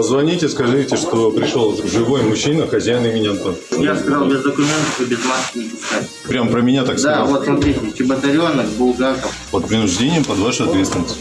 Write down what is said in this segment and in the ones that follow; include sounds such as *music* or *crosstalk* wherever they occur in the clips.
Позвоните, скажите, что пришел живой мужчина, хозяин имени Антон. Я сказал без документов и без маски не пускать. Прям про меня так Да, сказал. вот смотрите, Чеботаренок, Булгаков. Под принуждением, под вашу ответственность.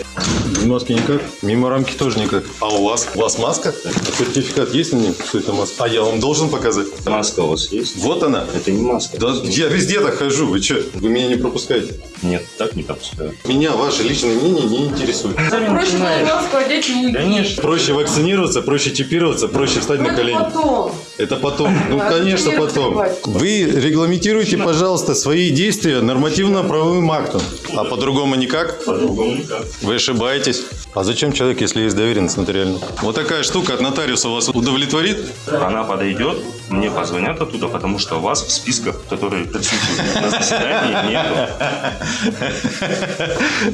Без маски никак? Мимо рамки тоже никак. А у вас? У вас маска? А сертификат есть на ней, что это маска? А я вам должен показать? Маска у вас есть? Вот она. Это не маска. Да я везде так хожу, вы что? Вы меня не пропускаете? Нет, так не пропускаю. Меня ваше личное мнение не интересует. Проще маску одеть не Конечно. Проще вакцинироваться, проще чипироваться, проще встать на Это колени. потом. Это потом. Ну, Да, конечно, потом. Вы регламентируйте, пожалуйста, свои действия нормативно-правовым актом. А по-другому никак? По-другому никак. Вы ошибаетесь. А зачем человек, если есть доверенность нотариальная? Вот такая штука от нотариуса вас удовлетворит? Она подойдет, мне позвонят оттуда, потому что вас в списках, которые присутствуют на заседании, нету.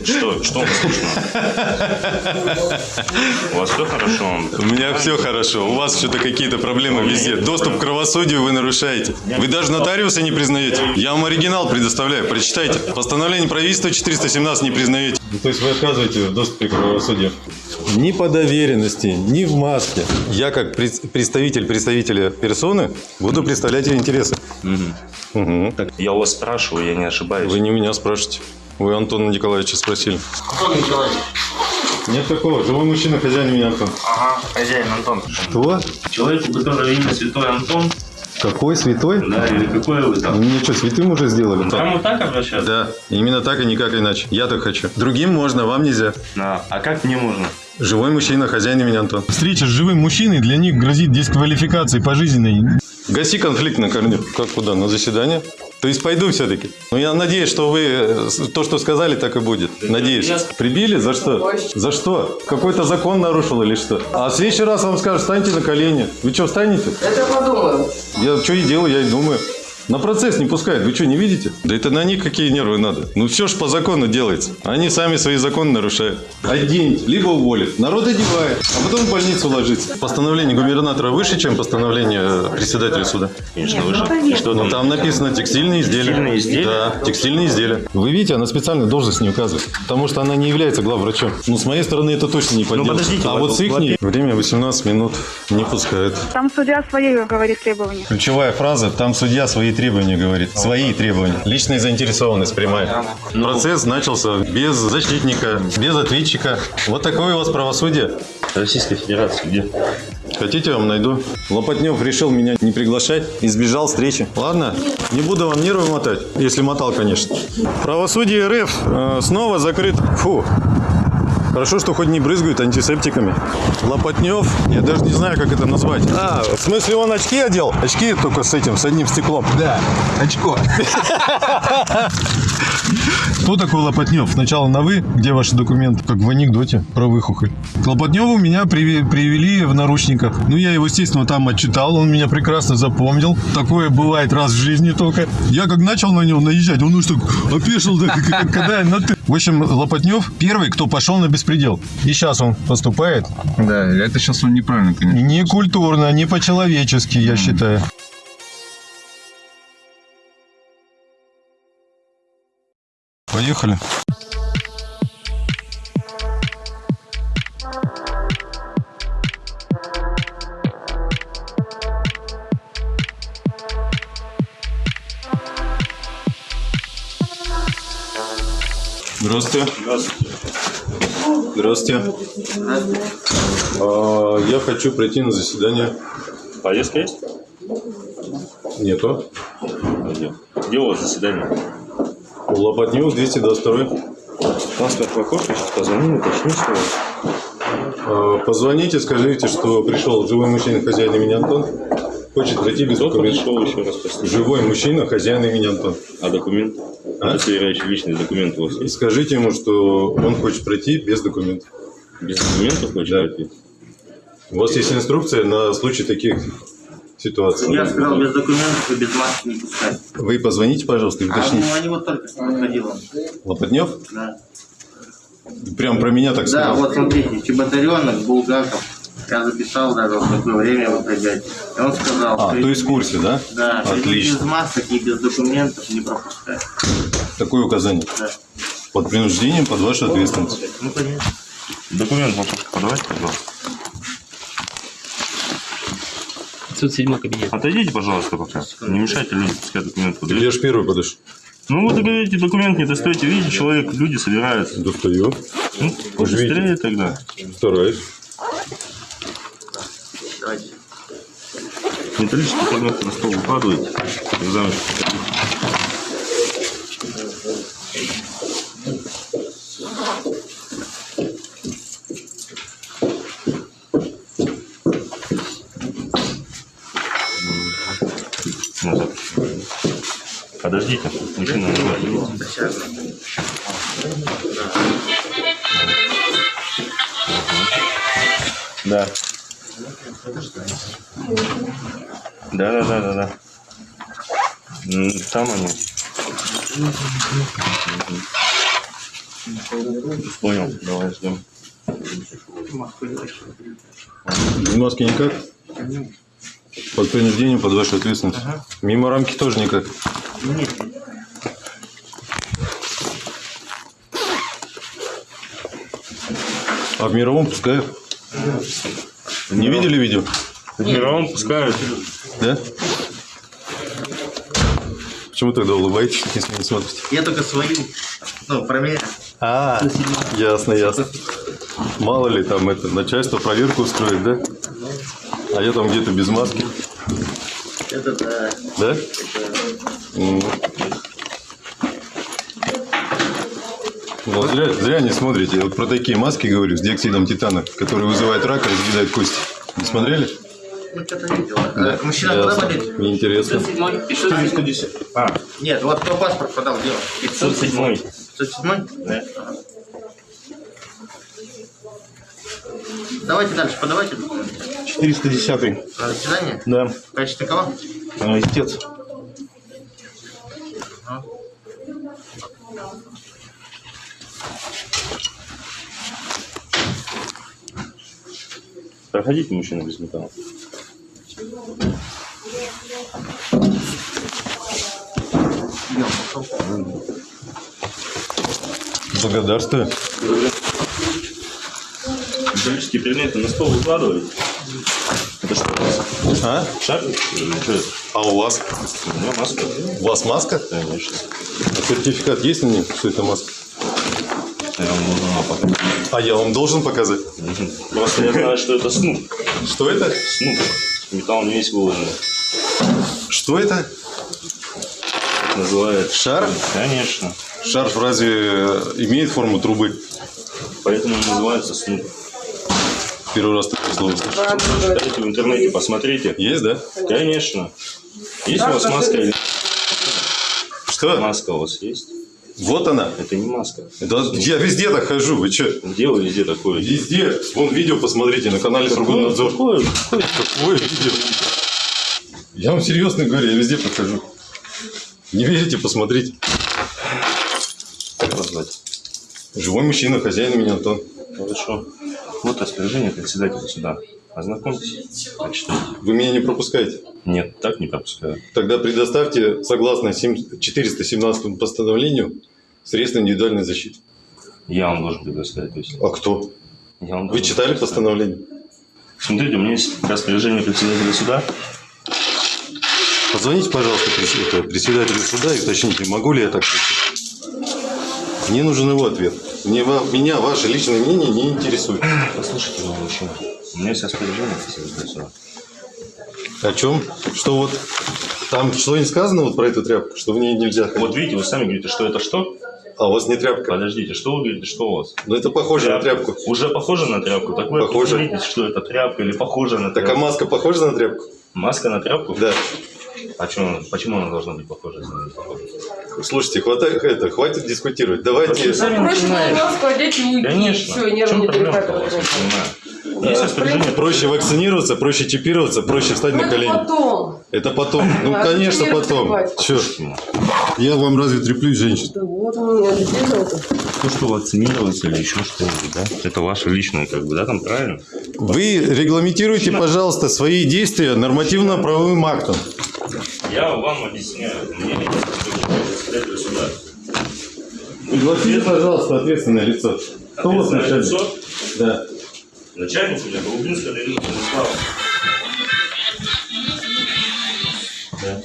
Что, что вам слышно? У вас все хорошо? У меня все хорошо. У вас что-то какие-то проблемы везде. Доступ к правосудию вы нарушаете. Вы даже нотариуса не признаете. Я вам оригинал предоставляю. Прочитайте. Постановление правительства 417 не признаете. То есть вы отказываете в доступе к правосудию? Ни по доверенности, ни в маске. Я как пред- представитель представителя персоны буду представлять ее интересы. Мгм. Так, я у вас спрашиваю, я не ошибаюсь. Вы не меня спрашиваете. Вы Антона Николаевича спросили. Антон Николаевич. Нет такого. Живой мужчина, хозяин меня Антон. Ага, хозяин Антон. Кто? Человек, у которого имя Святой Антон, Какой святой? да, или какое вы там? Мне что, святым уже сделали? Там вот так обращаться? Да, именно так и никак иначе. Я так хочу. Другим можно, вам нельзя. А, а как мне можно? Живой мужчина, хозяин имени Антон. Встреча с живым мужчиной для них грозит дисквалификацией пожизненной. Гаси конфликт на корню. Как куда? На заседание? То есть пойду все-таки. Но я надеюсь, что вы э, то, что сказали, так и будет. Надеюсь. Прибили? За что? За что? Какой-то закон нарушил или что? А в следующий раз вам скажут, встаньте на колени. Вы что, встанете? Это подумаю. Я что и делаю, я и думаю. На процесс не пускают. Вы что, не видите? Да это на них какие нервы надо. Ну все ж по закону делается. Они сами свои законы нарушают. Оденьте, либо уволят. Народ одевает, а потом в больницу ложится. Постановление губернатора выше, чем постановление председателя суда. Конечно, выше. Что Но там? там написано текстильные изделия. Текстильные изделия? Да, текстильные изделия. Вы видите, она специально должность не указывает. Потому что она не является главврачом. Ну, с моей стороны, это точно не поделать. подождите, а во- вот с их время 18 минут не пускают. Там судья свои говорит требования. Ключевая фраза, там судья свои требования говорит. Свои требования. Личная заинтересованность прямая. Процесс начался без защитника, без ответчика. Вот такое у вас правосудие. Российской Федерации где? Хотите, я вам найду. Лопатнев решил меня не приглашать, избежал встречи. Ладно, не буду вам нервы мотать, если мотал, конечно. Правосудие РФ э, снова закрыт. Фу. Хорошо, что хоть не брызгают антисептиками. Лопатнев, я даже не знаю, как это назвать. А, в смысле, он очки одел? Очки только с этим, с одним стеклом. Да, очко. *laughs* Кто такой Лопатнев? Сначала на «вы», где ваши документы? Как в анекдоте про выхухоль. К Лопатневу меня привели в наручниках. Ну, я его, естественно, там отчитал, он меня прекрасно запомнил. Такое бывает раз в жизни только. Я как начал на него наезжать, он уж так опешил, так, когда я на «ты». В общем, Лопатнев первый, кто пошел на беспредел. И сейчас он поступает Да, это сейчас он неправильно, конечно. не культурно, не по-человечески, я считаю. Поехали. Здравствуйте. Здравствуйте. А, я хочу прийти на заседание. Повестка есть? Нету. Где у вас заседание? У Лопатнеус 222. Паспорт Лакош, сейчас позвоним, уточним, что у вас. А, Позвоните, скажите, что пришел живой мужчина, хозяин имени Антон. Хочет пройти без Кто документов. пришел еще раз, простите? Живой мужчина, хозяин имени Антон. А документ? А? Удостоверяющий личный документ у вас есть? Скажите ему, что он хочет пройти без документов. Без документов хочет Да. пройти? У вас есть инструкция на случай таких ситуаций. Я сказал без документов и без маски не пускать. Вы позвоните, пожалуйста, и А уточните. ну, они вот только что подходил. Лопатнев? Да. Прям про меня так Да, сказал. вот смотрите, Чеботаренок, Булгаков. Я записал даже, в какое время вы придете. И он сказал, А, что то есть в курсе, да? да, Отлично. без масок и без документов не пропускать. Такое указание. Да. Под принуждением, под вашу ответственность. Ну, конечно. Документ вам подавайте, пожалуйста. 507 кабинет. Отойдите, пожалуйста, пока. Не мешайте людям, пускай документ подают. Я ж первый подышу. Ну, вы говорите, документ не достаете. Видите, человек, люди собираются. Достаю. Ну, быстрее тогда. Стараюсь. Металлический предмет на стол укладываете. Экзамен. Подождите, мужчина. Сейчас. Да. Да, да, да, да, да. Там они. Понял, давай ждем. Маски никак? Под принуждением, под вашу ответственность. Мимо рамки тоже никак. А в мировом пускают? Не видели видео? В мировом пускают. Да? Почему тогда улыбаетесь, если не смотрите? Я только свою, ну, проверяю. А, ясно, ясно. Мало ли там это, начальство проверку устроит, да? А я там где-то без маски, Это да. да? Вот зря, зря не смотрите. Я вот про такие маски говорю с диоксидом титана, которые вызывают рак и разъедают кости. Не смотрели? Что-то видел. А, Мужчина, куда болеет? Мне интересно. 410. А, Нет, вот кто паспорт подал, дело. 507. 507? Да. Давайте дальше, подавайте документы. 410. На заседание? Да. В качестве кого? Истец. Проходите, мужчина, без металла. Благодарствую. Металлические предметы на стол выкладываете. Это что у вас? А? Шар? А у вас? У меня маска. У вас маска? Конечно. А сертификат есть на ней, что это маска? Я вам нужно показать. А я вам должен показать. Просто я знаю, что это снуп. Что это? Снуп. Металл не весь выложен. Что это? Так называется. Шар? Конечно. Шар разве э, имеет форму трубы? Поэтому он называется снуп. Первый раз такое слово слышу. Зайдите в интернете, посмотрите. Есть, да? Конечно. Есть у вас маска или Что? маска у вас есть? Вот она. Это не маска. Да, я везде так хожу, вы что? Где вы везде такое? Везде. Вон видео посмотрите на канале Сургутнадзор. Какое? Какое видео? Я вам серьезно говорю, я везде прохожу. Не верите, посмотрите. Как вас звать? Живой мужчина, хозяин меня Антон. Хорошо. Вот распоряжение председателя суда. Ознакомьтесь, прочитайте. Вы меня не пропускаете. Нет, так не пропускаю. Тогда предоставьте, согласно сем- 417 постановлению, средства индивидуальной защиты. Я вам должен предоставить. Есть А кто? я вам Вы читали постановление? Смотрите, у меня есть распоряжение председателя суда. Позвоните, пожалуйста, председателю суда и уточните, могу ли я так. Мне нужен его ответ. Мне, меня ваше личное мнение не интересует. Послушайте меня, мужчина. У меня есть распоряжение. О чем? Что вот там что не сказано вот про эту тряпку, что в ней нельзя? Вот видите, вы сами говорите, что это что? А у вас не тряпка. Подождите, что вы говорите, что у вас? Ну это похоже на тряпку. Уже похоже на тряпку? Так вы Похоже. определитесь, что это тряпка или похоже на Так а тряпку. маска похожа на тряпку? Маска на тряпку? Да. А чё, почему она должна быть похожа? если она не похожа? Слушайте, хватает это, хватит дискутировать. Давайте. Сами Проще маску одеть и уйти. Конечно. Все, нервы чем не перехватывают. Понимаю. Есть распоряжение Проще вакцинироваться, проще чипироваться, проще встать Ну, на это колени. потом. Это потом. Ну, А конечно, потом. плевать. Че? Я вам разве треплюсь, женщин? Да вот у меня действительно. То, что вакцинироваться или еще что-нибудь, да? Это ваше личное, как бы, да, там правильно? Вы регламентируйте, пожалуйста, свои действия нормативно-правовым актом. Я вам объясняю. Мне. Пригласите, пожалуйста, ответственное лицо. Кто у вас начальник? Лицо? Да. Начальник у меня Голубинская Дарина Владислава. Да.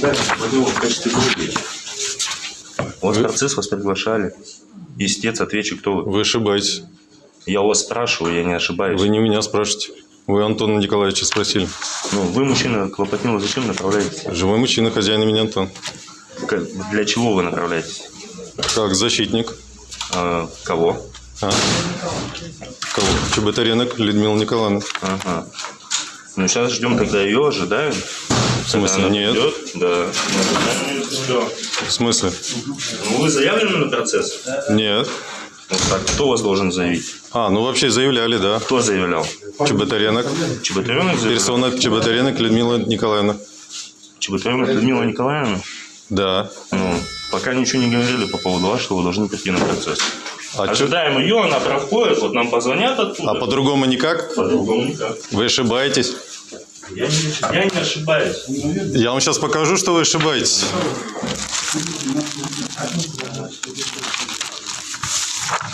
Вы заседание провел в качестве. У вас процесс вас приглашали. Истец, отвечу, кто вы. Вы ошибаетесь. Я у вас спрашиваю, я не ошибаюсь. Вы не меня спрашиваете. Вы Антона Николаевича спросили. Ну, вы, мужчина, Клопотнилов, зачем направляетесь? Живой мужчина, хозяин имени Антон. Как- Для чего вы направляетесь? Как защитник. А, кого? А? Кого? Чеботаренок Людмила Николаевна. Ага. Ну, сейчас ждем, когда ее ожидаем. В смысле, нет? Да. Её всё. В смысле? Ну, вы заявлены на процесс? Нет. Так, кто вас должен заявить? А, ну вообще заявляли, да. Кто заявлял? Чеботаренок. Чеботаренок заявлял? Персона Чеботаренок Людмила Николаевна. Чеботаренок Людмила Николаевна? Да. Ну, пока ничего не говорили по поводу вас, что вы должны прийти на процесс. А, чё- Ожидаем ее, она проходит, вот нам позвонят оттуда. а по-другому никак? По-другому никак. Вы ошибаетесь. Я не, я не ошибаюсь. Я вам сейчас покажу, что вы ошибаетесь.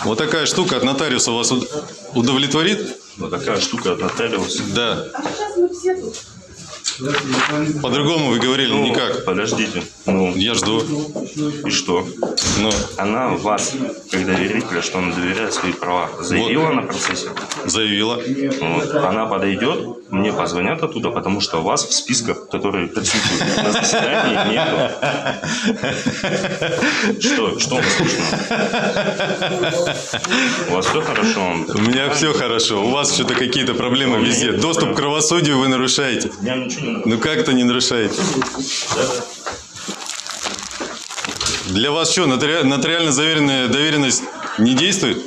Вот такая штука от нотариуса вас уд- удовлетворит? Вот такая штука от нотариуса. Да. По-другому вы говорили Ну, никак. Подождите. Ну, Я жду. и что? Ну, Она вас, как доверителя, что она доверяет свои права, заявила на процессе. заявила. Вот. Она подойдет, мне позвонят оттуда, потому что вас в списках, которые присутствуют на заседании, нету. Что? Что у вас слышно? У вас все хорошо? У меня все хорошо. У вас что-то какие-то проблемы везде. Доступ к кровосудию вы нарушаете. Я ничего не Ну как-то не нарушаете. Для вас что, нотари- нотариально заверенная доверенность не действует?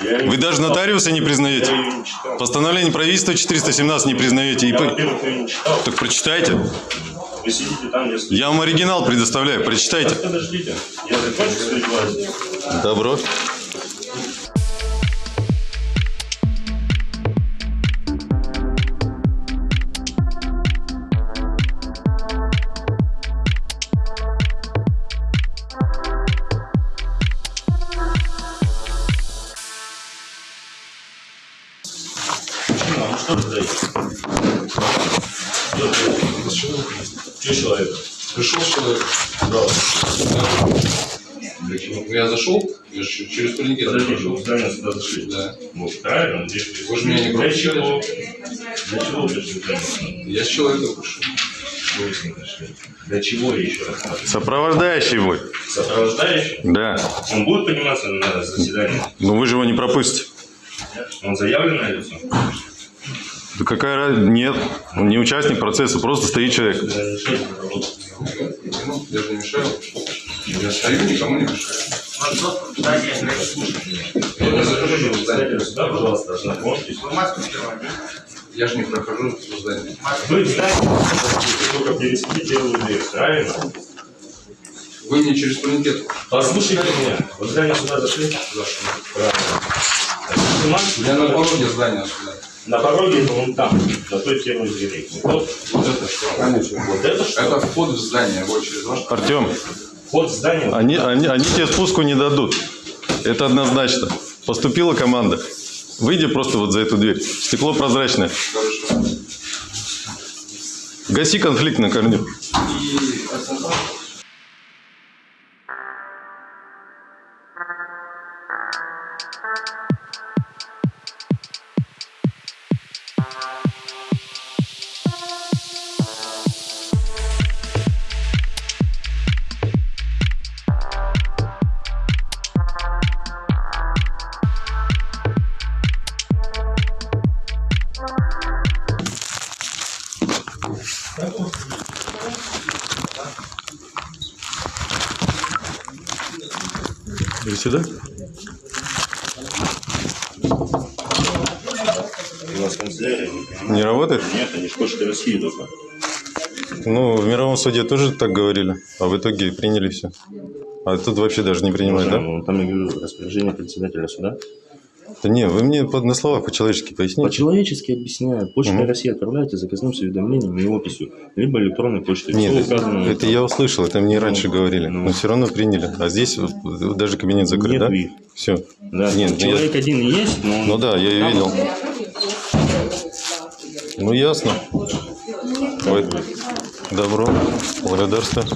Вы даже нотариуса не признаете? Постановление правительства 417 не признаете. Я, не читал. Так прочитайте. Вы сидите там, если... Я вам оригинал предоставляю. Прочитайте. Подождите, я закончу свои дела. Добро. Ну, Я зашел, я же через турникет Подождите, прошел. вы здание сюда зашли. Да. Ну, правильно, здесь... Вы же меня не Для пропустили. чего? Для чего вы пришли? Я с человеком пришел. Что вы с ним пришли? Для чего я еще раз? Сопровождающий мой. Сопровождающий? Да. Он будет подниматься на заседание? Но вы же его не пропустите. Он заявленное лицо? Да какая разница? Нет. Он не участник процесса, просто стоит человек. Ну, Я же не мешаю. Я стою, никому не мешаю. Я не захожу в здание. Сюда, пожалуйста, ознакомьтесь. Я же не прохожу в здание. Вы в здании только пересекли первую дверь, правильно? Вы не через турникет. Послушайте меня. Вы в здание сюда зашли? Правильно. Снимать Я на пороге здания сюда. На пороге это вон там, на той первой двери. Вот, Вот это что? вот это что? Это вход в здание, вот через ваш. Артем, Вход в здание. они, они, они тебе спуску не дадут. Это однозначно. Поступила команда. Выйди просто вот за эту дверь. Стекло прозрачное. Хорошо. Гаси конфликт на корню. И работает? Нет, они ж Почта России только. Ну, в мировом суде тоже так говорили, а в итоге приняли все. А тут вообще даже не принимают, да? Ну, Там, я говорю, распоряжение председателя суда. Да не, вы мне под- на словах по-человечески поясните. По-человечески объясняю. Почта Мгм. России отправляйте заказным с уведомлением и описью, либо электронной почтой. Нет, Всё это, указано. это я услышал, это мне Ну, раньше говорили, ну. но все равно приняли. А здесь даже кабинет закрыт, Нет да? их. Все. Да, Нет, человек один есть, но... Ну да, я ее видел. Ну ясно. Ой, добро, благодарствую.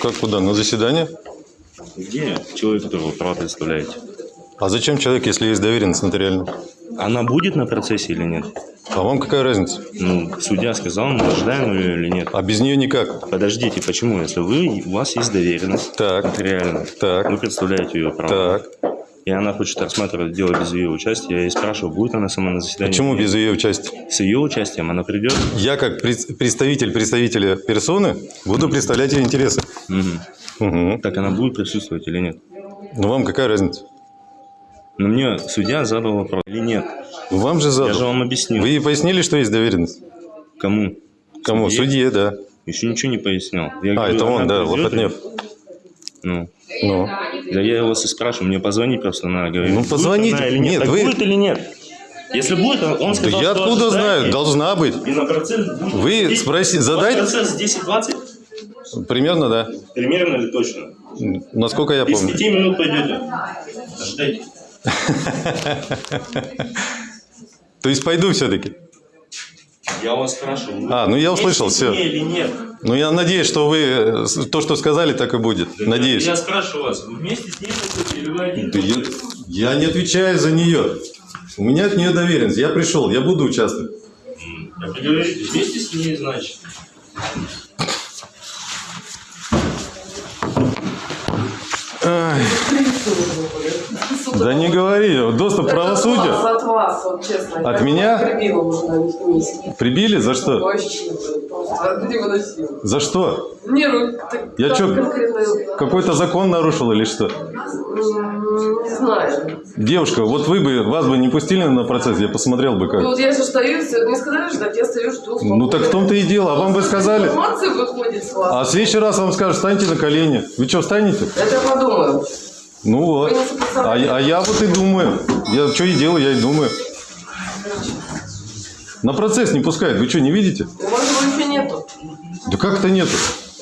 Как куда? На заседание? Где человек, которого права представляете? А зачем человек, если есть доверенность нотариальная? Она будет на процессе или нет? А вам какая разница? Ну, судья сказал, мы ожидаем ее или нет. А без нее никак. Подождите, почему? Если вы, у вас есть доверенность Так. нотариальная, Так. вы представляете ее право, Так. И она хочет рассматривать дело без ее участия, я ей спрашиваю, будет она сама на заседании? Почему без ее участия? С ее участием она придет? Я как пред- представитель представителя персоны буду представлять ее интересы. Мгм. Угу. Так она будет присутствовать или нет? Ну вам какая разница? Но мне судья задал вопрос, или нет? Вам же Я же задал. вам объяснил. Вы ей пояснили, что есть доверенность? Кому? Кому? Судье? Судье, да. Еще ничего не пояснял. Я А, говорю, это он, да, Лопатнев. Ну, Ну. да я его и спрашиваю, мне позвони просто надо. Говорю, Ну, позвоните. она или нет? Нет, вы- будет или нет? Если будет, он Да сказал, я что откуда знаю? Должна быть. И на процесс будет Вы 10. спроси- У вас задайте- процесс 10-20? Примерно, да. Примерно или точно? Насколько я помню. 5 минут пойдете. Ожидайте. *laughs* То есть пойду все-таки. Я вас спрашиваю. А, ну я услышал, мне или нет? Ну я надеюсь, что вы э, то, что сказали, так и будет. Надеюсь. Я спрашиваю вас, вы вместе с ней хотите или вы один? Да я, я не отвечаю за нее. У меня от нее доверенность. Я пришел, я буду участвовать. Говорите, вместе с ней, значит. Да не говори. Доступ к От правосудию. вас, от вас, вот честно. От меня? Прибила уже на них комиссии. Прибили? За что? Вообще, просто невыносимо. За что? Не, ну, Я конкретно, Какой-то закон нарушил или что? не знаю. Девушка, вот вы бы, вас бы не пустили на процесс, я посмотрел бы Ну, как. вот я же стою, не сказали ждать, я стою, жду. Ну так в том-то и дело, а вам бы сказали. Информация выходит с вас. А в следующий раз вам скажут, встаньте на колени. Вы что, встанете? Это я подумаю. Ну вот. А, а я вот и думаю. Я что и делаю, я и думаю. На процесс не пускают. Вы что, не видите? У вас его еще нету. Да как это нету?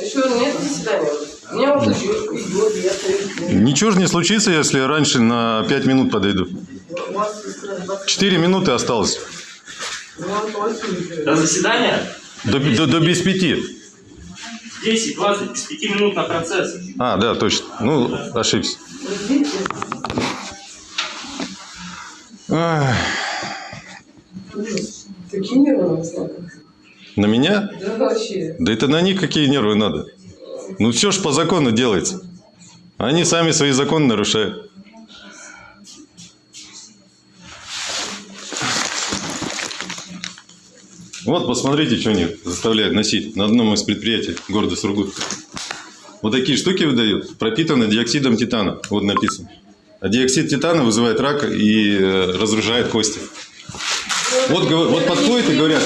Еще нет заседания. У меня вот еще идет, я стою. Ничего же не случится, если раньше на 5 минут подойду. У вас есть раз, 4 минуты осталось. два, восемь. До заседания? До, до, до без пяти. 10-20, без 5 минут на процесс. А, да, точно. Ну, ошибся. Ах, Такие нервы на знаках. На меня? Да вообще. Да это на них какие нервы надо. Ну все ж по закону делается. Они сами свои законы нарушают. Вот, посмотрите, что они заставляют носить на одном из предприятий города Сургут. Вот такие штуки выдают, пропитаны диоксидом титана. Вот написано. А диоксид титана вызывает рак и э, разрушает кости. Вот, вот подходят и говорят,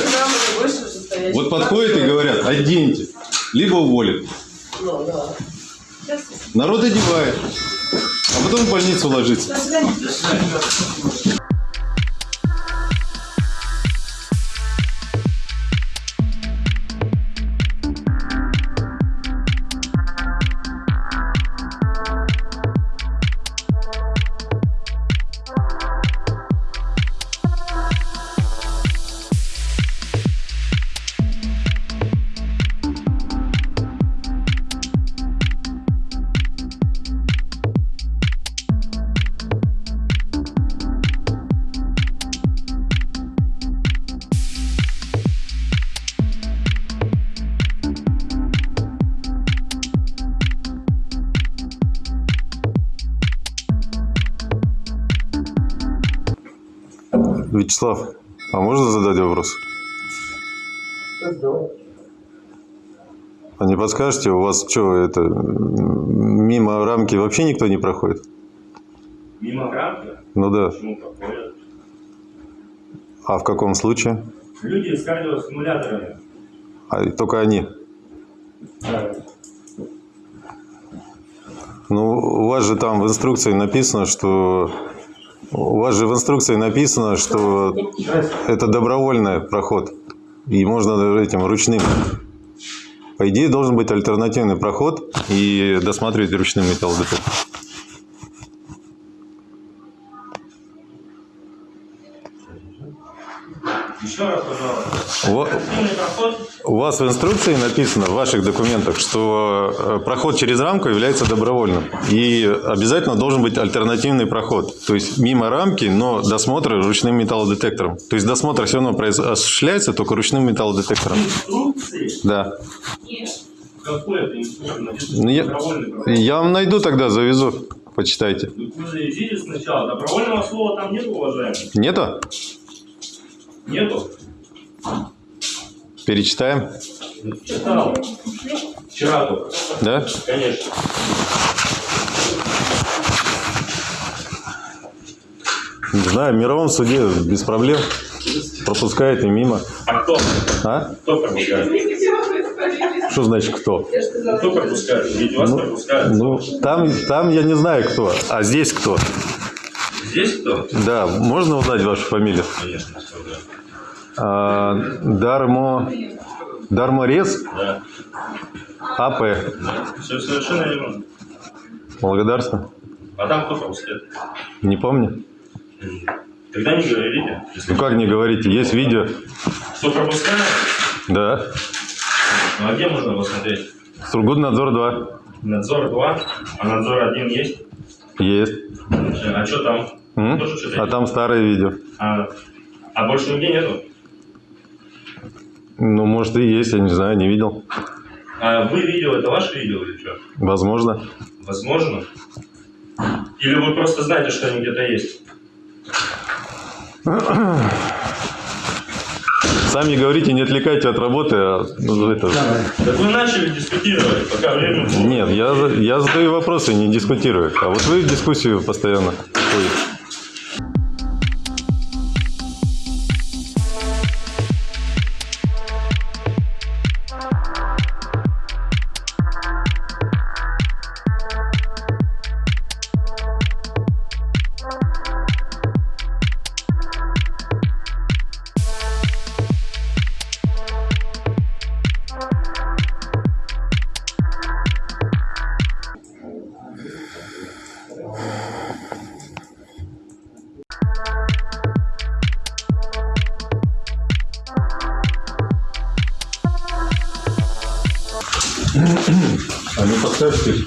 вот подходят и говорят, оденьте, либо уволят. Народ одевает, а потом в больницу ложится. Вячеслав, а можно задать вопрос? А не подскажете, у вас что, это мимо рамки вообще никто не проходит? Мимо рамки? Ну да. Почему проходят? А в каком случае? Люди с кардиостимуляторами. А только они. Да. Ну, у вас же там в инструкции написано, что У вас же в инструкции написано, что это добровольный проход. И можно этим ручным. По идее, должен быть альтернативный проход и досматривать ручным металлодетектором. Еще раз, пожалуйста. Во- Активный проход. У вас в инструкции написано, в ваших документах, что э, проход через рамку является добровольным. И обязательно должен быть альтернативный проход. То есть мимо рамки, но досмотр ручным металлодетектором. То есть досмотр все равно осуществляется только ручным металлодетектором. Инструкции. Да. Какой это инструкция? Ну, я, я вам найду тогда, завезу. Почитайте. Вы видите сначала. Добровольного слова там нет, уважаемый? Нету? Нету? Перечитаем? Читал. Вчера только. Да? Конечно. Не знаю, в мировом суде без проблем. Пропускает и мимо. А кто? А? Кто пропускает? Что значит кто? Кто пропускает? Ведь вас пропускают. Ну, там, там я не знаю кто. А здесь кто? Здесь кто? Да, можно узнать вашу фамилию? Конечно, что да. А, Дармо... Дарморез Да. АП. Все совершенно верно. Благодарствую. А там кто пропускает? Не помню. Тогда не говорите. Ну как не говорите, есть видео. Кто пропускает? Да. Ну а где можно посмотреть? Сургутнадзор 2. Надзор 2, а надзор 1 есть? Есть. А что там? М? Тоже А там старое видео. А, а больше нигде нету? Ну, может и есть, я не знаю, не видел. А вы видео, это ваше видео или что? Возможно. Возможно. Или вы просто знаете, что они где-то есть? Сами говорите, не отвлекайте от работы, а ну, это... Так вы начали дискутировать, пока время было. Нет, я, за- я задаю вопросы, не дискутирую. А вот вы в дискуссию постоянно ходите.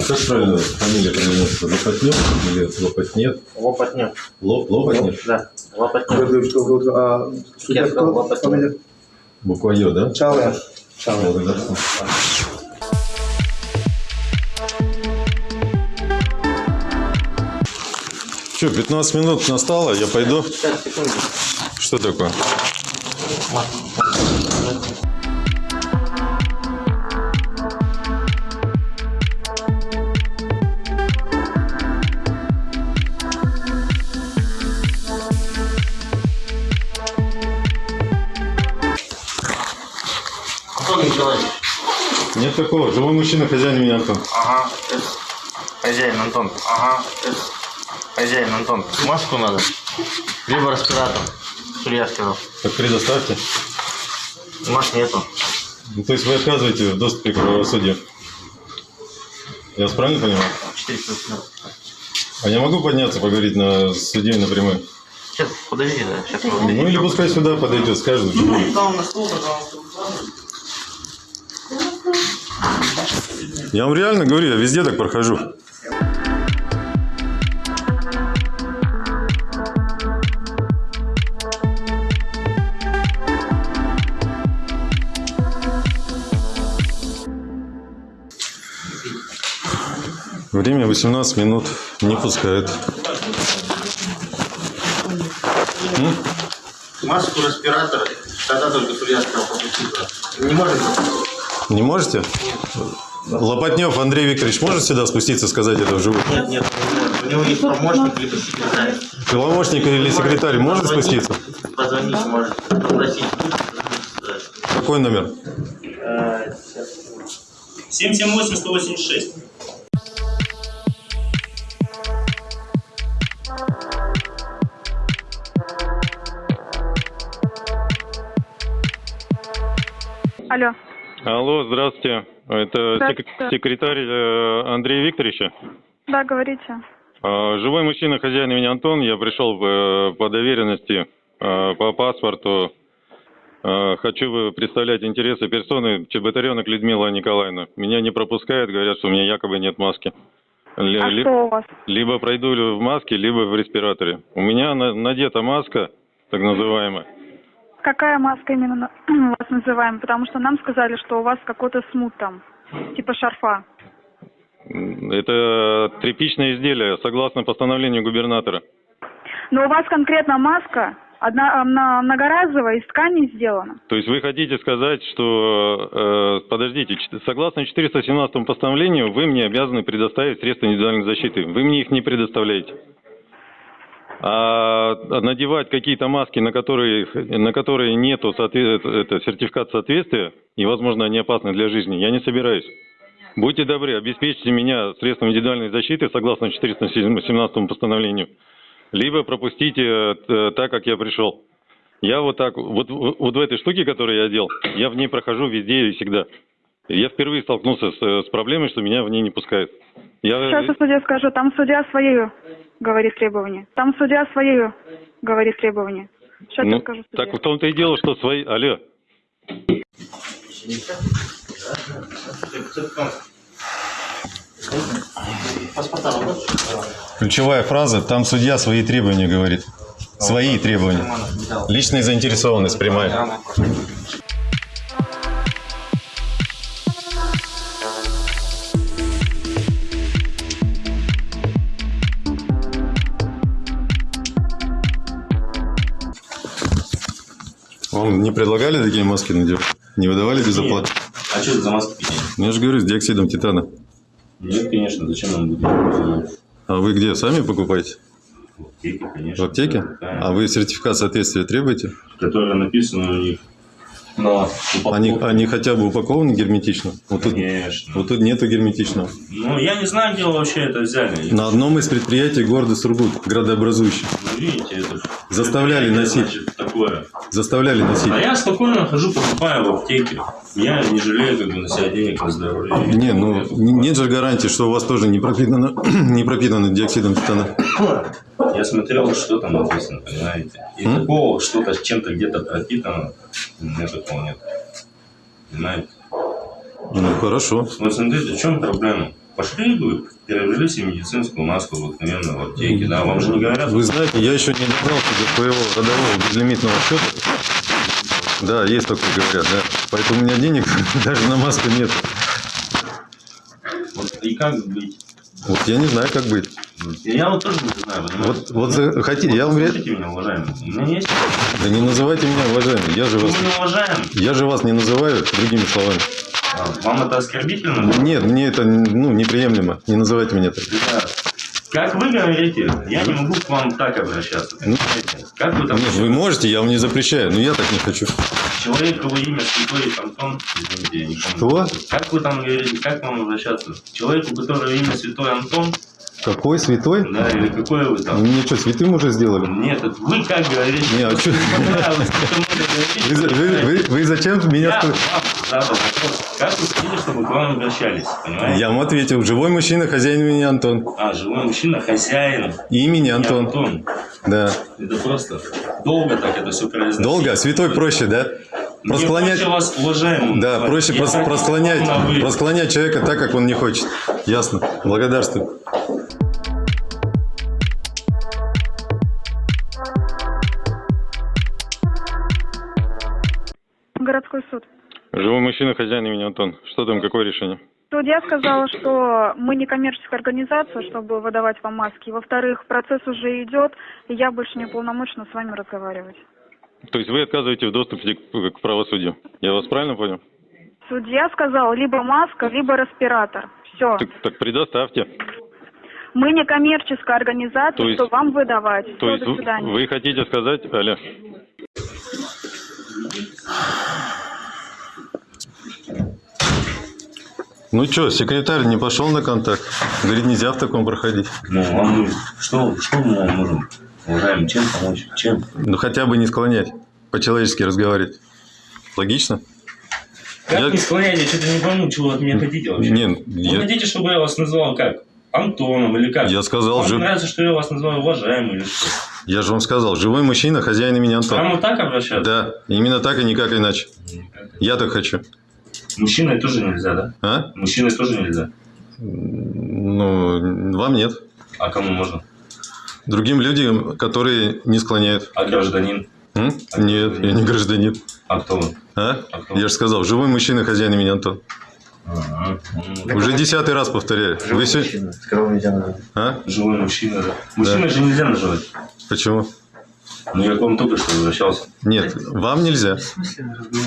Как правильно фамилия произносится? Лопатнев или Лопатнет? Лопатнев. Лоп, Лопатнев? Да, Лопатнев. А судья кто? Лопатнев. Буква Ё, да? Чалая. Чалая. Благодарствую. Че, 15 минут настало, я пойду. Сейчас, секунду. Что такое? Такого. Живой мужчина, хозяин меня Антон. Ага. это Хозяин Антон. Ага. это Хозяин Антон. Маску надо. Либо респиратор. Судья сказал. Так предоставьте. Маш нету. Ну, то есть вы отказываете в доступе к правосудию. Я вас правильно понимаю? 415. А я могу подняться, поговорить на с судьей напрямую? Сейчас, подожди, да. Сейчас Ну или пускай сюда подойдет, скажет. Там на стол, пожалуйста. Я вам реально говорю, я везде так прохожу. Время 18 минут, не пускают. Маску, респиратор. Тогда только судья сказал. Не может быть? Не можете? Лопатнев Андрей Викторович может сюда спуститься и сказать это вживую? Нет, нет, у него есть помощник или секретарь. Помощник или секретарь может спуститься? Позвонить может, попросить. Какой номер? 778-186. Алло. Алло, здравствуйте. Это Здравствуйте. сек- секретарь э, Андрея Викторовича. Да, говорите. А, Живой мужчина, хозяин имени Антон. Я пришел э, по доверенности, э, по паспорту. Хочу представлять интересы персоны Чеботаренок Людмила Николаевна. Меня не пропускают, говорят, что у меня якобы нет маски. А ли- что у вас? Либо пройду в маске, либо в респираторе. У меня на- надета маска, так называемая. Какая маска именно *clears throat* вас называем? Потому что нам сказали, что у вас какой-то смут там, типа шарфа. Это тряпичное изделие, согласно постановлению губернатора. Но у вас конкретно маска, одна, она многоразовая, из ткани сделана. То есть вы хотите сказать, что, э, подождите, согласно 417 постановлению, вы мне обязаны предоставить средства индивидуальной защиты. Вы мне их не предоставляете. А надевать какие-то маски, на которые, на которые нету соотве- это, сертификат соответствия, и, возможно, они опасны для жизни, я не собираюсь. Будьте добры, обеспечьте меня средством индивидуальной защиты, согласно 417 постановлению, либо пропустите э, так, как я пришел. Я вот так, вот, вот в этой штуке, которую я одел, я в ней прохожу везде и всегда. Я впервые столкнулся с, э, с проблемой, что меня в ней не пускают. Я, Сейчас я судья скажу, там судья свои говорит требования. Там судья свои говорит требования. Сейчас я ну, скажу судье. так в том-то и дело, что свои... Алло, ключевая фраза, там судья свои требования говорит. Свои требования. Личная заинтересованность прямая. Вам не предлагали такие маски надевать? Не выдавали без оплаты? А что это за маски такие? Ну, я же говорю, с диоксидом титана. Нет, конечно, зачем нам будет? А вы где, сами покупаете? В аптеке, конечно. В аптеке? Да. А вы сертификат соответствия требуете? Которая написана у них на Они, упаковке. они хотя бы упакованы герметично? Вот тут, вот тут нету герметичного. Ну, я не знаю, где вы вообще это взяли. На одном из предприятий города Сургут, градообразующий. Ну, видите, это... Заставляли носить. Значит, такое. Заставляли носить. А я спокойно хожу, покупаю в аптеке. Я не жалею как бы на себя денег, на здоровье. Не, ну нет же гарантии, что у вас тоже не пропитано, *clears throat* не пропитано диоксидом титана. Я смотрел, что там написано, понимаете? И М? такого, что-то с чем-то где-то пропитано, у нет. Понимаете? Ну хорошо. Вот смотрите, в чем проблема? Пошли бы, приобрели себе медицинскую маску обыкновенную в аптеке, да? Вам же не говорят, Вы знаете, я еще не добрался до своего родового безлимитного счета. Да, есть такое, говорят, да. Поэтому у меня денег *laughs* даже на маску нет. вот, и как быть? Вот я не знаю, как быть. Я вот тоже не знаю? Вот, вот за- хотите, я вам меня, уважаемый. Есть... Да не называйте меня уважаемым. Я же Мы вас, не уважаем. я же вас не называю другими словами. А, Вам это оскорбительно? Нет, мне это ну, неприемлемо. Не называйте меня так. Ребят, Как вы говорите, я не могу к вам так обращаться. Ну? Как вы там... Нет, вы можете, я вам не запрещаю, но я так не хочу. Человек, его имя Святой Антон, извините, я не помню. Что? Как вы там говорите, как вам обращаться? Человеку, у которого имя Святой Антон, Какой святой? да, или какое вы там? Мне что, святым уже сделали? Нет, это вы как говорите? Не, а? Мне как *laughs* вы Вы, вы, вы- зачем меня... Я вам задал вопрос. Как вы хотите, чтобы к вам обращались? Понимаете? Я вам ответил. Живой мужчина, хозяин имени Антон. А, живой мужчина, хозяин. Имени Антон. Антон. Да. Это просто долго так это все произносить. Долго? Святой проще, да? Мне Просклонять... проще вас уважаемым Да, называть. проще прос- просклонять, просклонять человека так, как он не хочет. Ясно. Благодарствую. Городской суд. Живой мужчина, хозяин имени Антон. Что там, какое решение? Судья сказала, что мы не коммерческая организация, чтобы выдавать вам маски. Во-вторых, процесс уже идет, и я больше не полномочна с вами разговаривать. То есть вы отказываете в доступе к, к правосудию? Я вас правильно понял? Судья сказал, либо маска, либо респиратор. Все. Так, так предоставьте. Мы не коммерческая организация, То есть- что вам выдавать. То есть вы, вы хотите сказать, Аля? Ну что, секретарь не пошел на контакт? Говорит, нельзя в таком проходить. Ну, вам что, что мы вам можем, уважаемый, чем помочь? Чем? Ну хотя бы не склонять, по-человечески разговаривать. Логично? Как Я- не склонять? Я что-то не пойму, чего вы от меня хотите вообще. Не, Вы я, хотите, чтобы я вас называл как? Антоном или как? я сказал, Вам жив- нравится, что я вас называю уважаемым или что? я же вам сказал, живой мужчина, хозяин имени Антон. Прямо так обращаться? Да, именно так и никак иначе. Я так хочу. Мужчиной тоже нельзя, да? А? Мужчиной тоже нельзя. Ну, вам нет. А кому можно? Другим людям, которые не склоняют. А гражданин? М? Нет, я не гражданин. А кто вы? А? А кто? Я же сказал, живой мужчина, хозяин имени Антон. Ага. М, Уже десятый раз повторяю. Вы се- Мужчина, с кого нельзя называть. А? Живой мужчина, да. Мужчиной же нельзя называть. Почему? Ну, я к вам только что возвращался. Нет, вам нельзя.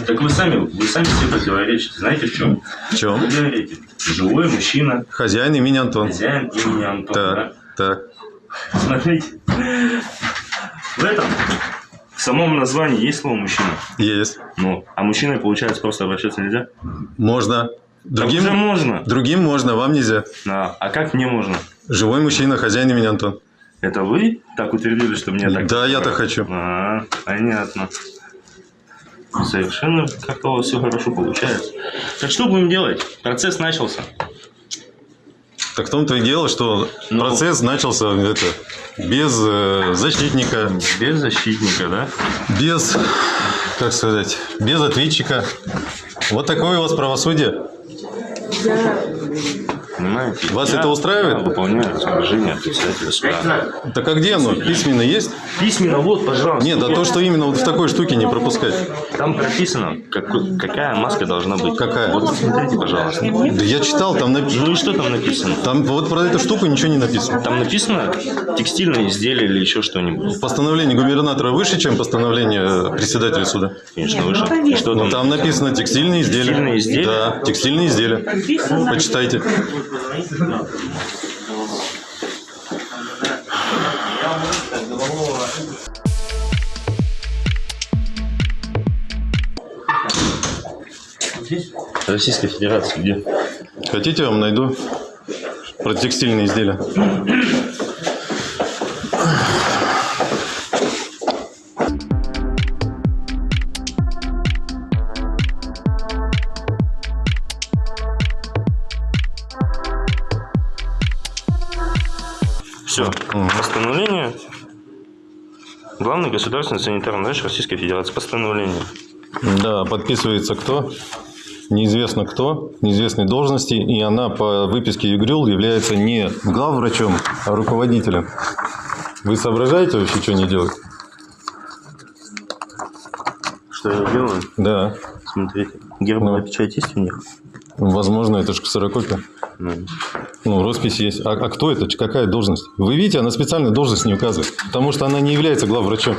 Так вы сами, вы сами себе противоречите. Знаете в чем? В чем? Вы говорите, живой мужчина, Хозяин имени Антон. хозяин имени Антон. Так, так. да? Смотрите. В этом, в самом названии есть слово мужчина. Есть. Ну, а мужчиной, получается, просто обращаться нельзя? Можно. Так уже Другим, можно. другим можно, вам нельзя. А, а как мне можно? Живой мужчина, хозяин имени Антон. Это вы так утвердили, что мне так... Да, я так хочу. А, понятно. Совершенно как-то у вас все хорошо получается. Так что будем делать? Процесс начался. Так в том-то и дело, что Ну. процесс начался это, без э, защитника, Без защитника, да? без, как сказать, без ответчика. Вот такое у вас правосудие. Понимаете? Вас Я это устраивает? Выполняю распоряжение председателя суда. Так а где оно? Письменно есть? Письменно, вот, пожалуйста. Нет, а то, что именно вот в такой штуке не пропускать. Там прописано, какой- какая маска должна быть. Какая? Вот посмотрите, пожалуйста. Да я читал, там, напи- Ну и что там написано? там вот про эту штуку ничего не написано. Там написано текстильное изделие или еще что-нибудь. Постановление губернатора выше, чем постановление председателя суда. Конечно, выше. И что Ну, там? там написано текстильные изделия. Текстильные изделия? Да, текстильные изделия. Почитайте. Российская Федерация где? Хотите, я вам найду про текстильные изделия. Главный государственный санитарный врач Российской Федерации. Постановление. Да, подписывается кто? Неизвестно кто, неизвестной должности, и она по выписке ЮГРИЛ является не главврачом, а руководителем. Вы соображаете вообще, что не делать? Что я делаю? Да, Смотрите. Гербовая Ну. печать есть у них? Возможно, это же ксерокопия. Ну, Ну, роспись есть. А, а кто это? Какая должность? Вы видите, она специально должность не указывает, потому что она не является главврачом.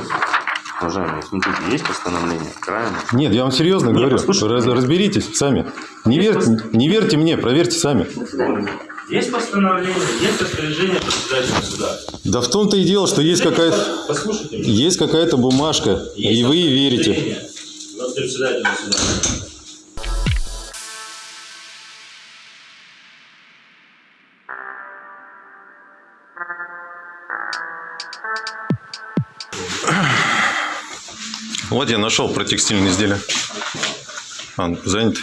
уважаемые, смотрите, есть постановление, правильно? Нет, я вам серьезно Нет, говорю. послушайте. Раз- разберитесь сами. Не верьте, не верьте мне, проверьте сами. Есть постановление, есть распоряжение председателя суда. Да в том-то и дело, что есть какая-то есть какая-то бумажка, и вы верите. Председателя суда. Вот я нашел про текстильные изделия. А, занят.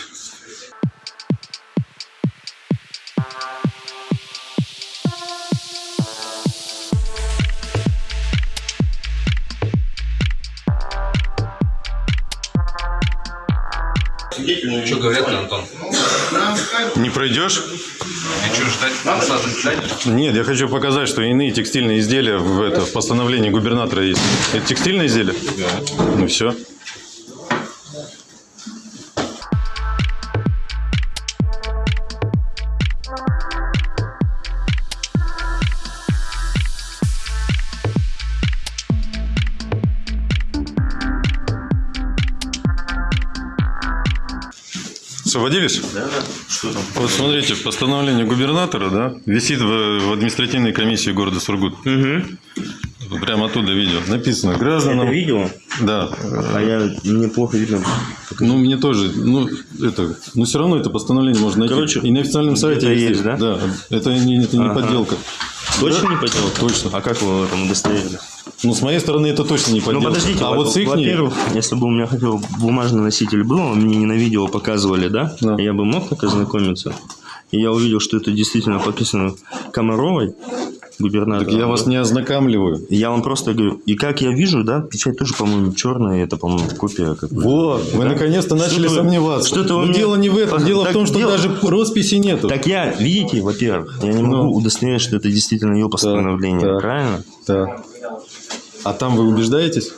Пройдешь? И что, ждать конца заседания? Нет, я хочу показать, что иные текстильные изделия в, это, в постановлении губернатора есть. Это текстильные изделия? Да. Ну все. Освободились? Да. Что там? Вот смотрите, постановление губернатора, да, висит в, в административной комиссии города Сургут. Угу. Прямо оттуда видео. Написано гражданам. Это видео? Да. А я мне плохо видно. Ну, мне тоже, ну, это, но все равно это постановление можно найти. Короче, и на официальном сайте висит. есть, да? Да, это не, это не Ага. подделка. Точно Да? не поделал? Точно. А как вы в этом удостоверились? Ну, с моей стороны это точно не Ну подделка. подождите, а во- вот с их во-первых, если бы у меня хотя бы бумажный носитель был, мне не на видео показывали, да? Да. Я бы мог так ознакомиться. И я увидел, что это действительно подписано Комаровой, губернатором. я вас не ознакомливаю. Я вам просто говорю, и как я вижу, да, печать тоже, по-моему, черная, это, по-моему, копия какая-то. Вот, вы Да? наконец-то начали вы- сомневаться. что-то вы Но мне- дело не в этом, дело Так в том, что дело- даже росписи нету. Так я, видите, во-первых, я не могу Ну. удостоверить, что это действительно ее постановление, так. правильно? Да. А там вы убеждаетесь?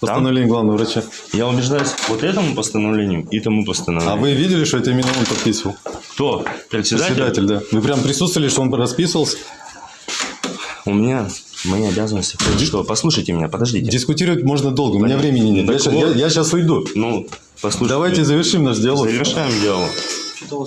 Постановление главного врача. Я убеждаюсь вот этому постановлению и тому постановлению. А вы видели, что это именно он подписывал? Кто? Председатель? Председатель, да. Вы прям присутствовали, что он расписывался? У меня мои обязанности. Что? Послушайте меня, подождите. Дискутировать можно долго, у меня времени нет. Я, Так вот. я- я сейчас уйду. Ну, послушайте. Давайте завершим наш диалог. Завершаем диалог.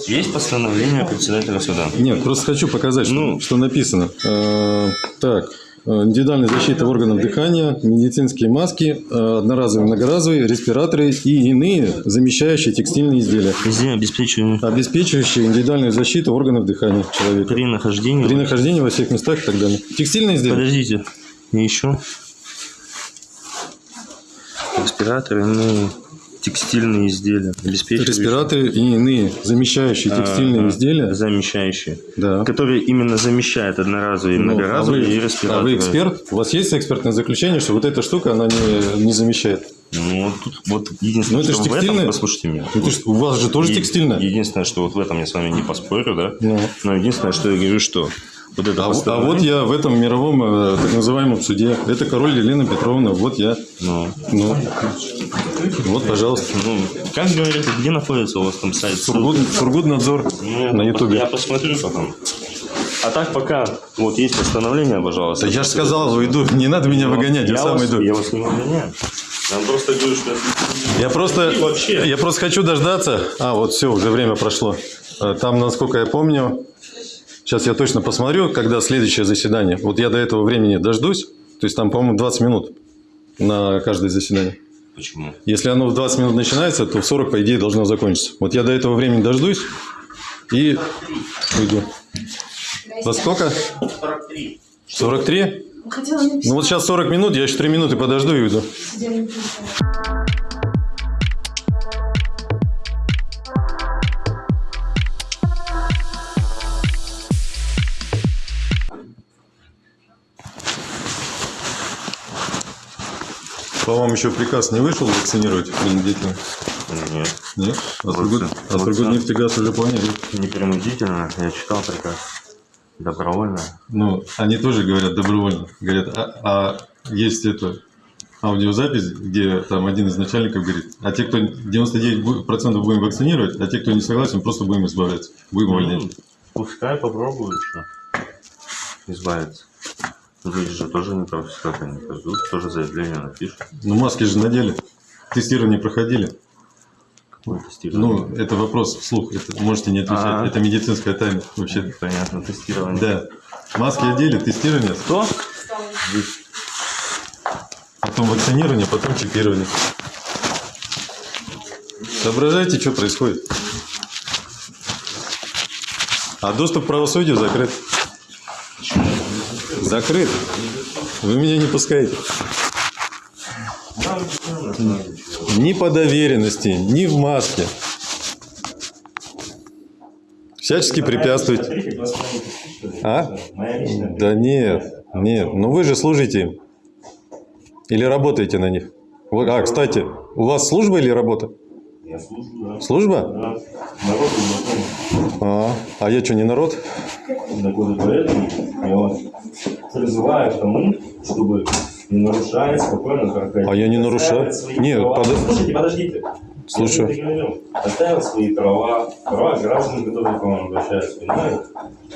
Есть постановление председателя суда. Нет, просто хочу показать, что, Ну. что написано. Э, так, э, индивидуальная защита органов дыхания, медицинские маски, э, одноразовые, многоразовые, респираторы и иные замещающие текстильные изделия, Везде обеспечиваем обеспечивающие индивидуальную защиту органов дыхания человека при нахождении. при нахождении во всех местах и так далее. Текстильные изделия? Подождите. Еще. Респираторы, ну, текстильные изделия. Обеспечивающие. Респираторы и иные замещающие текстильные Ага, изделия. Замещающие. Да. Которые именно замещают одноразовые, Ну, а, многоразовые вы, и а респираторы. вы эксперт? У вас есть экспертное заключение, что вот эта штука, она не, не замещает? Ну, вот тут вот единственное, Ну, это что ж в этом, текстильное. послушайте меня. Ну, ты ж- у вас же тоже Е- текстильное? Единственное, что вот в этом я с вами не поспорю, да? Ну. Но единственное, что я говорю, что вот это А, а вот я в этом мировом э, так называемом суде. Это король Елена Петровна. Вот я. Ну, Ну, вот, пожалуйста. ну, как говорится, где находится у вас там сайт? Сургут, Сургутнадзор Ну, я на Ютубе. Я посмотрю потом. А так пока вот есть постановление, пожалуйста. Да я же сказал, уйду. Не надо меня выгонять, я, сам вас, иду. Я вас не выгоняю. Я просто говорю, что... Я просто, я просто хочу дождаться. А, вот все, уже время прошло. Э, Там, насколько я помню, сейчас я точно посмотрю, когда следующее заседание. Вот я до этого времени дождусь. То есть там, по-моему, 20 минут на каждое заседание. Почему? Если оно в 20 минут начинается, то в 40, по идее, должно закончиться. Вот я до этого времени дождусь и уйду. Во сколько? 43. 43? Ну вот сейчас 40 минут, я еще 3 минуты подожду и уйду. По вам еще приказ не вышел вакцинировать принудительно? Нет. Нет? А Вот Сургут, всё. а уже поняли. Не принудительно, я читал приказ. Добровольно. Ну, они тоже говорят добровольно. Говорят, а, а есть это аудиозапись, где там один из начальников говорит, а те, кто 99% будем вакцинировать, а те, кто не согласен, просто будем избавляться. Будем увольнять. Ну, пускай попробуют еще избавиться. Люди же тоже не просто так они пойдут, тоже заявление напишут. Ну, маски же надели. Тестирование проходили. Какое тестирование. Ну, это вопрос вслух. Это можете не отвечать. Ага. Это медицинская тайна вообще. Понятно, тестирование. Да. Маски одели, тестирование, Кто? потом вакцинирование, потом чипирование. Соображайте, что происходит. А доступ к правосудию закрыт. Закрыт. Вы меня не пускаете. Ни по доверенности, ни в маске. Всячески препятствуете. А? Да нет, нет. Ну вы же служите им. Или работаете на них. А, кстати, у вас служба или работа? Я служу, да. Служба? Да. Народ. А, а я что, не народ? И поэтому я вас призываю к тому, чтобы не нарушая спокойно проходить. А я не нарушаю. Нет, права. подо- Слушайте, подождите. Говорил. Отстаивать свои права, права граждан, которые к вам обращаются, понимаете?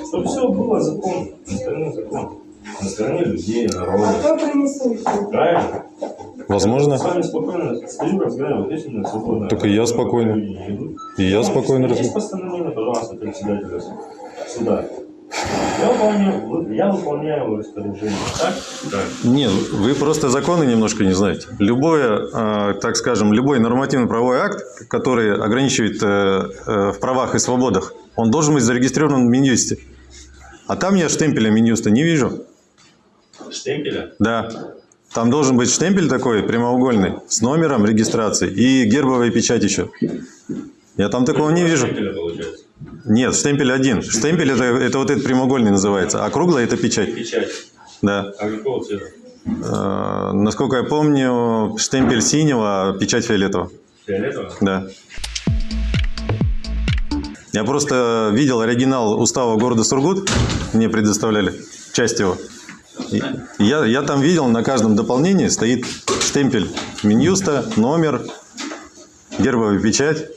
Чтобы все было законно, на стороне закона. На стороне людей, народа. Правильно? Возможно. С вами спокойно стою, разговариваю, вот если свободно. Так и я спокойно. И я спокойно Есть разговариваю. постановление, пожалуйста, председателя суда. Я выполняю, я выполняю распоряжение. Так? Так. Нет, вы просто законы немножко не знаете. Любое, э, так скажем, любой нормативно-правовой акт, который ограничивает э, э, в правах и свободах, он должен быть зарегистрирован в Минюсте. А там я штемпеля Минюста не вижу. Штемпеля? Да. Там должен быть штемпель такой прямоугольный с номером регистрации и гербовая печать еще. Я там такого не вижу. Штемпеля, получается. Нет, штемпель один. Штемпель это, это вот этот прямоугольный называется, а круглая это печать. Печать. Да. А какого цвета? Э, насколько я помню, штемпель синего, а печать фиолетового. Фиолетового? Да. Я просто видел оригинал устава города Сургут, мне предоставляли, часть его. Я, я там видел, на каждом дополнении стоит штемпель Минюста, номер, гербовая печать.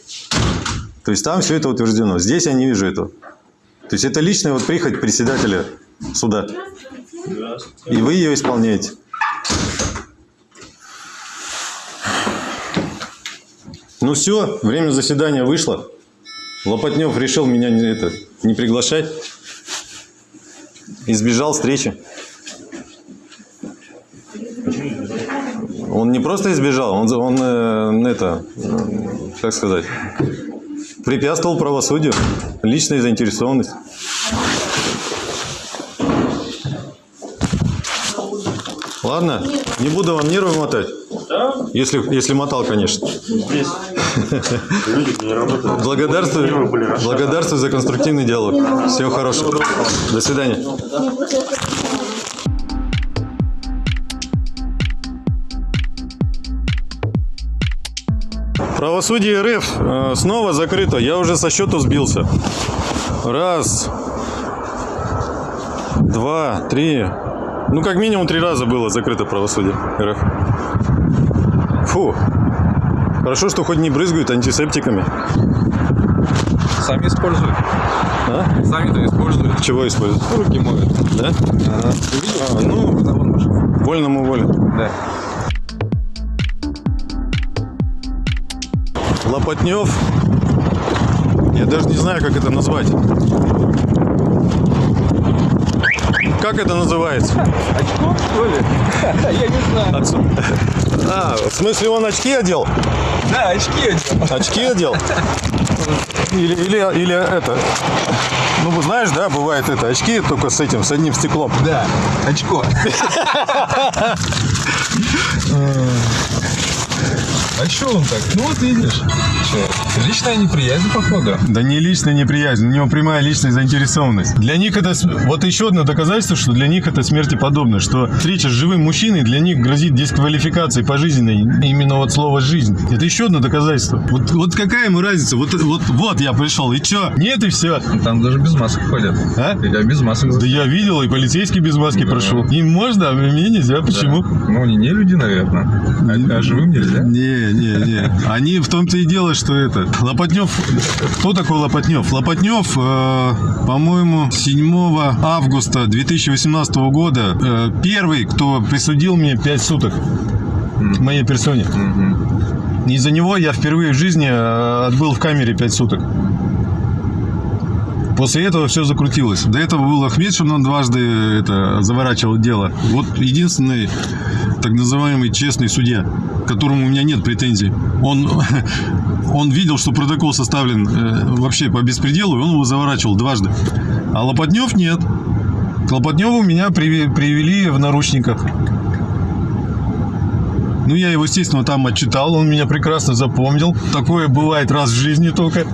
То есть там все это утверждено. Здесь я не вижу этого. То есть это личная вот прихоть председателя суда. И вы ее исполняете. Ну все, время заседания вышло. Лопатнев решил меня не, это, не приглашать. Избежал встречи. Он не просто избежал, он, он э, это, как сказать, препятствовал правосудию, личная заинтересованность. Ладно, не буду вам нервы мотать. Да, Если, если мотал, конечно. здесь *laughs* люди не работают. Благодарствую, благодарствую за конструктивный диалог. Всего хорошего. До свидания. Правосудие РФ э, снова закрыто. Я уже со счету сбился. Раз, два, три. Ну, как минимум три раза было закрыто правосудие РФ. Фу. Хорошо, что хоть не брызгают антисептиками. Сами используют. А? Сами-то используют. Чего используют? Руки моют. Да? А, ну, вон машина. вольному воле. Да. Лопатнев. Я даже не знаю, как это назвать. Как это называется? Очко, что ли? *laughs* Я не знаю. Отсу- *laughs* А, в смысле он очки одел? Да, очки одел. Очки одел? *laughs* Или, или, или это... Ну, знаешь, да, бывает это, очки только с этим, с одним стеклом. Да, очко. А что он так? Ну вот видишь. Что, личная неприязнь, походу. Да не личная неприязнь, у него прямая личная заинтересованность. Для них это... Вот еще одно доказательство, что для них это смерти подобно, что встреча с живым мужчиной для них грозит дисквалификацией пожизненной. Именно вот слово «жизнь». Это еще одно доказательство. Вот, вот какая ему разница? Вот, вот, вот я пришел, и что? Нет, и все. Там даже без масок ходят. А? Я без масок. Да я видел, и полицейский без маски прошел. Им можно, а мне нельзя. Почему? Ну, они не люди, наверное. А, а живым нельзя. Не, не, не. Они в том-то и дело, что это. Лопатнев. Кто такой Лопатнев? Лопатнев, э, по-моему, 7 августа 2018 года э, первый, кто присудил мне 5 суток моей персоне. Из-за него я впервые в жизни э, отбыл в камере 5 суток. После этого все закрутилось. До этого был Ахмедшин, он дважды это, заворачивал дело. Вот единственный так называемый честный судья, к которому у меня нет претензий. Он, *laughs* он видел, что протокол составлен э, вообще по беспределу, и он его заворачивал дважды. А Лопатнев нет. К Лопатневу меня привели в наручниках. Ну, я его, естественно, там отчитал, он меня прекрасно запомнил. Такое бывает раз в жизни только.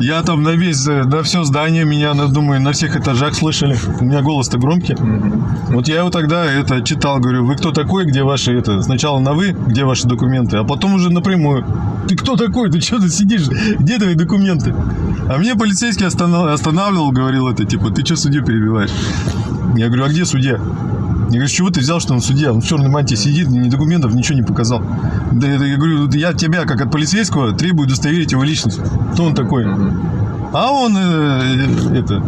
Я там на весь, на все здание меня, думаю, на всех этажах слышали. У меня голос-то громкий. Вот я его тогда это читал, говорю, вы кто такой, где ваши это? Сначала на вы, где ваши документы, а потом уже напрямую. Ты кто такой? Ты что тут сидишь? Где твои документы? А мне полицейский останавливал, говорил это, типа, ты что судью перебиваешь? Я говорю, а где судья? Я говорю, с чего ты взял, что он судья? Он в черной мантии сидит, ни документов, ничего не показал. Да я говорю, я тебя, как от полицейского, требую удостоверить его личность. Кто он такой? А он, э, это,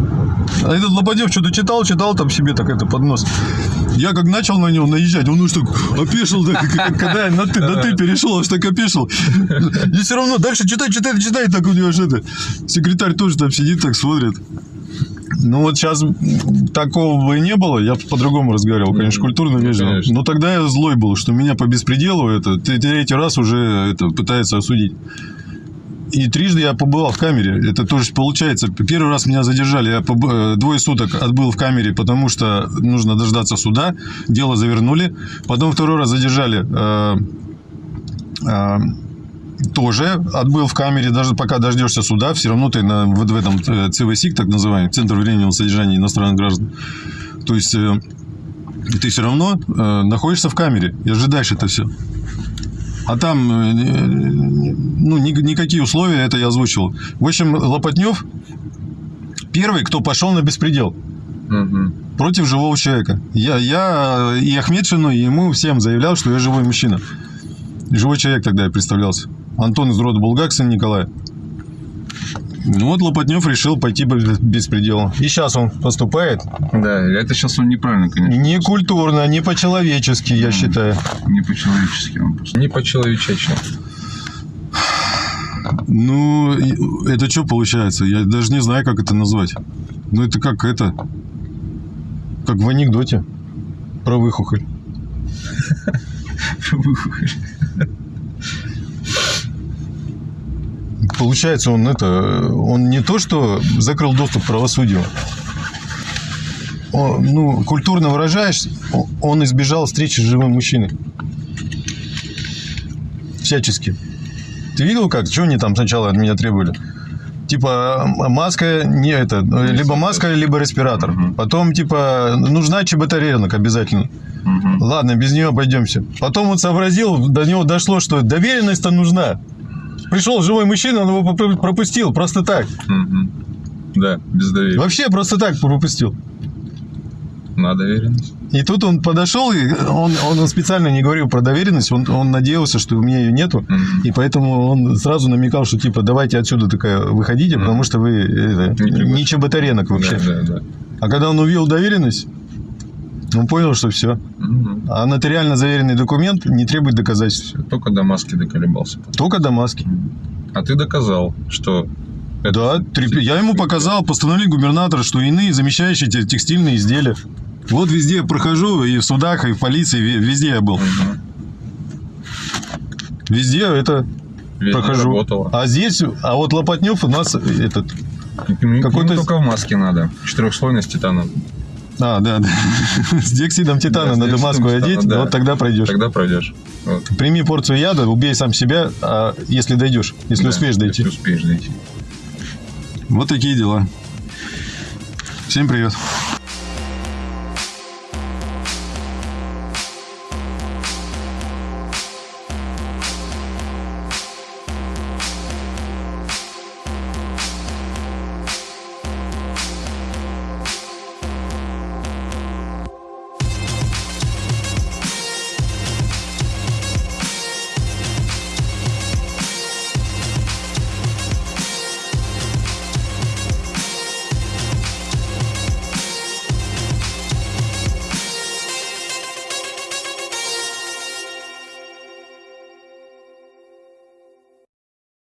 а этот Лободев что-то читал, читал там себе так это под нос. Я как начал на него наезжать, он уж так опешил, да, когда я на ты, на ты перешел, аж так опешил. И все равно дальше читай, читай, читай, так у него же это. Секретарь тоже там сидит, так смотрит. Ну вот сейчас такого бы не было, я по-другому разговаривал, конечно, культурно вежливо. конечно. Но тогда я злой был, что меня по беспределу это третий раз уже это пытается осудить. И трижды я побывал в камере. Это тоже получается. Первый раз меня задержали. Я поб- э, двое суток отбыл в камере, потому что нужно дождаться суда. Дело завернули. Потом второй раз задержали. э, э, тоже отбыл в камере, даже пока дождешься суда, все равно ты на, вот в этом э, ЦВСИК, так называемый, Центр временного содержания иностранных граждан. То есть э, ты все равно э, находишься в камере и ожидаешь это все. А там, ну, ни- никакие условия, это я озвучил. В общем, Лопатнев первый, кто пошел на беспредел Мгм. против живого человека. Я, я и Ахмедшину, и ему всем заявлял, что я живой мужчина. Живой человек тогда я представлялся. Антон из рода Булгак, сын Николая. Ну вот Лопатнев решил пойти по беспределу. И сейчас он поступает Да, это сейчас он неправильно, конечно. не культурно, не по-человечески, я считаю. Не по-человечески он просто. Не по-человечечи. Ну, и- это что получается? Я даже не знаю, как это назвать. Ну, это как это... Как в анекдоте про выхухоль. *laughs* Получается, он это... Он не то, что закрыл доступ к правосудию. Он, ну, культурно выражаясь, он избежал встречи с живым мужчиной. Всячески. Ты видел как? Чего они там сначала от меня требовали? Типа маска не это, либо маска, либо респиратор. Потом типа нужна ЧБТ рынок обязательно. Ладно, без нее обойдемся. Потом он сообразил, до него дошло, что доверенность-то нужна. Пришел живой мужчина, он его пропустил просто так. Мгм. Да, без доверия. Вообще просто так пропустил. На доверенность. И тут он подошел, и он, он специально не говорил про доверенность, он, он надеялся, что у меня ее нету, Мгм. и поэтому он сразу намекал, что типа давайте отсюда такая выходите, потому что вы это, Не не чеботаренок вообще. Да, да, да. А когда он увидел доверенность, он понял, что все. Мгм. А нотариально заверенный документ не требует доказательств. Только до маски доколебался. Только до маски. А ты доказал, что это Да, три- я ему показал постановление губернатора, что иные замещающие те- текстильные изделия. Вот везде я прохожу, и в судах, и в полиции, ве- везде я был. Мгм. Везде это Везде прохожу. работало. А здесь, а вот Лопатнев у нас этот... Какой-то- только в маске надо. Четырехслойность титана. А, да, да. *laughs* С диоксидом титана Да, надо маску титана, одеть, да. вот тогда пройдешь. Тогда пройдешь. Вот. Прими порцию яда, убей сам себя, а если дойдешь, если Да, успеешь дойти. Если успеешь дойти. Вот такие дела. Всем привет.